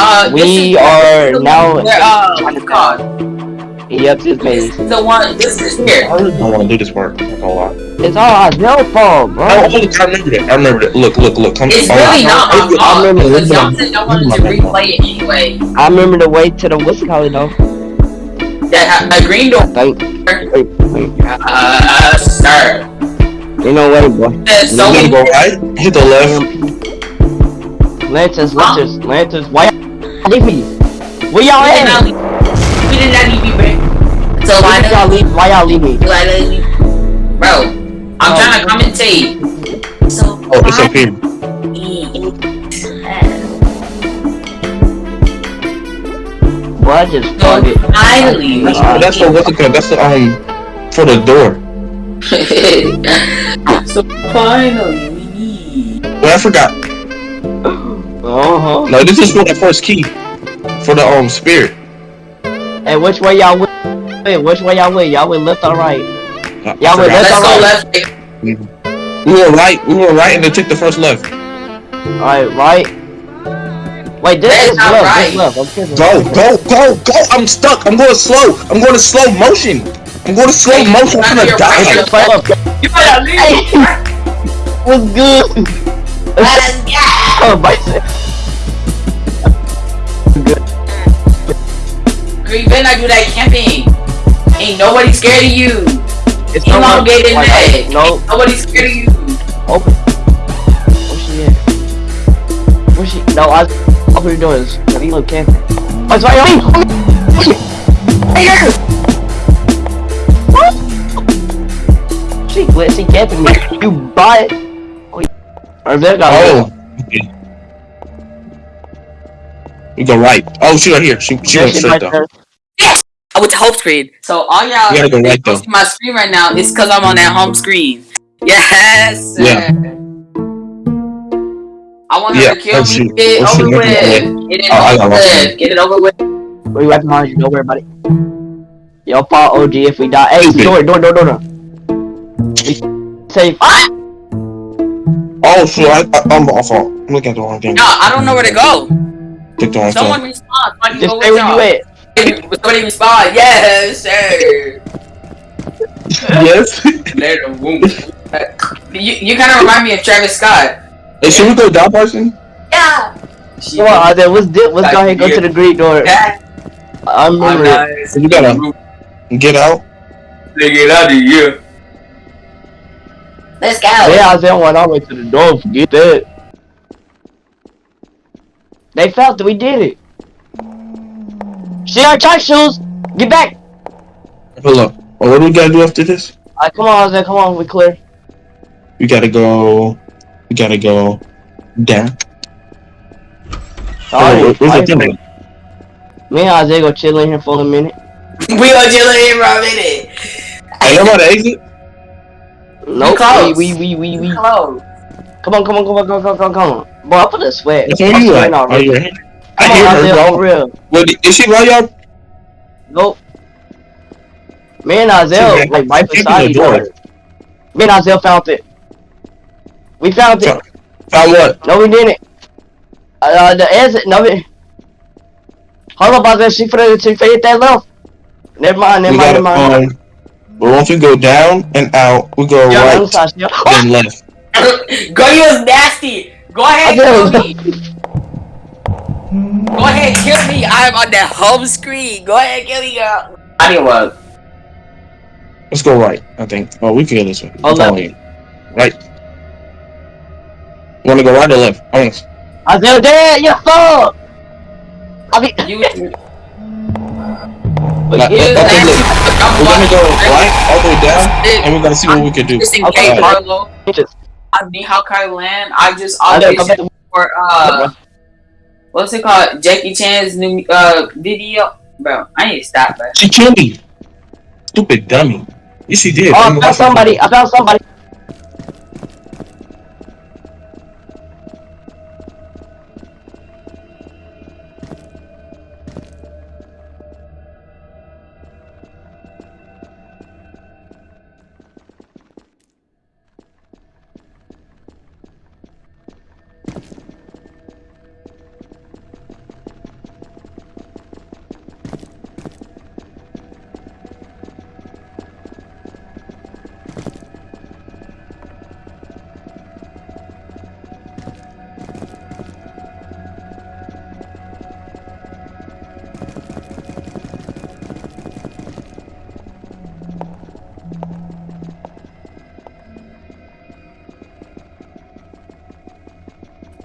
Uh, We is- are this now- Where, uh, what's it called? Yep, this This base. is the one. This is here. I don't want to do this work. I'm not. It's all your fault, bro. Oh, oh, I remember that. I remember that. Look, look, look. Come It's oh, really I- not I- my I remember because this, y'all but- said y'all wanted to replay it anyway. I remember the way to the what's it called though. That ha- a green door. Thank. Wait, wait. Uh, sir. You know what, boy? There's so You many. gotta go right, hit the left. Lanterns, lanterns, lanterns. Why y'all leave me? Where y'all We did at? We did not leave you, bro. So Why why did y'all leave? Why y'all leave me? Why not leave? Bro, I'm Oh. trying to commentate. So Oh, it's okay. here. Boy, I just So it. finally, That's, Uh, that's for what's it? That's the um for the door. so finally, we need. Well, I forgot. Uh huh. No, this is for the first key for the um spirit. And which way y'all went? Wait, which way y'all went? Y'all went left or right? I- I Yeah, but forgot. Let's That's go left. We were right. We were right, and they took the first left. Alright, right. Wait, this That's is not left. right. This left. I'm kidding. Go, go, go, go! I'm stuck. I'm going slow. I'm going to slow motion. I'm going to slow Hey, motion. I'm gonna die. you're You better leave. What's good? Let's go. Oh, Girl, you better not do that camping. Ain't nobody scared of you. It's Elongated like, neck. No, Nobody's scared of you. open. Where's she at? Where's she? No, I. What we doing is, have you look camping? Oh, it's right on me. Hey, girl. What? She glitch. She camping me. You buy it. Oh, or there got Oh. Okay. We go right. Oh, she right here. She she went straight though. I went to home screen. So all y'all gotta go right, don't though. my screen right now. It's because I'm on that home screen. Yes. sir. Yeah. I want her Yeah, to kill oh, me. Get it Oh, over with. Get it Oh, over with. Get it over with. We right behind you. Don't worry about it. Yo, Paul OG if we die. Hey, Stupid. door, door, door, door, door. Safe. Ah! Oh, shoot. I, I, I'm off. I'm looking at the wrong thing. No, I don't know where to go. Click the wrong Someone thing. respond. so I can Just go stay with where y'all. at. Somebody respond. Yes, sir. Yes. Let 'em woo. You, you kind of remind me of Travis Scott. hey, should we go down, person? Yeah. Come on, Isaiah, let's dip. Let's go ahead and go to the Greek door. Yeah. I I'm remember it. nice. You gotta get out. Get out of here. Let's go. Yeah, Isaiah went all the way to the door. Forget that. They felt that we did it. See our tight shoes. Get back. Hold up. Oh, what do we gotta do after this? Alright, come on, Isaiah. Come on, we clear. We gotta go. We gotta go down. Alright, Oh, where's the alright, thing? Me and Isaiah go chill in here for a minute. We gonna chill in here for a minute. Hey, you about to exit? Nope. close. We, we, we, we, we. Hello. Come on, come on, come on, come on, come on, come on. Boy, I put a sweat. That's where I'm you at? sweating Are already. you right? I Come hear her, Isaiah, for bro. real. What, is she right, y'all? Nope. Me and Isaiah, See, like right keep beside the each door. other. Me and Isaiah found it. We found it. Found- Found what? No, we didn't. Uh, the exit. No, we. Hold up, Isaiah. She finna, she finna hit that left. Never mind, never We mind, gotta, never mind. um, but once you go down and out, we go Yeah, right other side, and left. Girl, you was nasty. Go ahead, kill me. Go ahead, kill me. I'm on the home screen. Go ahead, kill me, girl. I didn't work. Let's go right, I think. Oh, we can go this way. Oh, I'm telling you. Right. Wanna go right or left? Honest. Isaiah, dead. You fuck. I mean, You, Like, yeah, okay, nasty. look. I'm We're gonna go right all the way down, and we're gonna see what we can do. Just in Okay. case, Carlo. bitches. I need how can I land? I just Isaiah, come auditioned for uh, what's it called? Jackie Chan's new uh video. Bro, I need to stop, bro. She killed me. Stupid dummy. Yes, she did. Oh, I found somebody. I found somebody.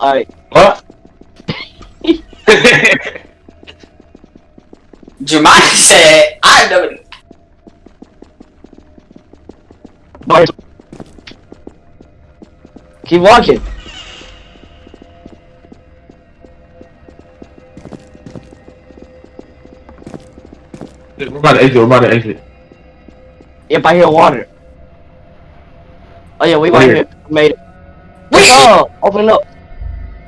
Alright. What? Jeremiah said, I know it. Bars. Keep walking. We're about to exit. We're about to exit. Yep, I hear water. Oh yeah, we right Where? here. Made it. Wait, Oh, open up.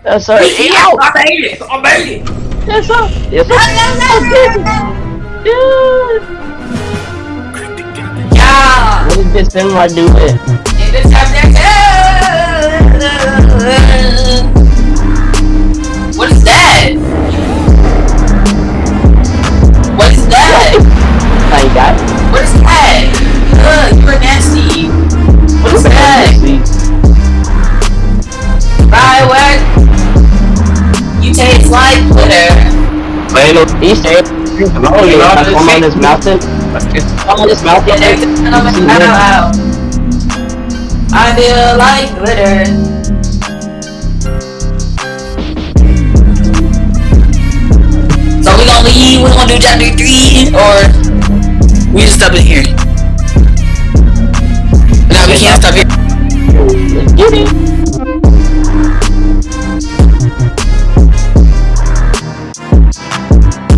Uh, yes, sir. wait, Ow! I made it. I made it. Yes, sir. Yes, sir. Yeah. Yeah. What is this thing I do it? In Man, no. Easter egg. Oh, no, you know, That's on this mountain. One on this mountain. Yeah, there's a gentleman See out that? loud. I feel like glitter. So we gonna leave, we gonna do chapter three, or we just stop it here? No, we can't stop here. Get it.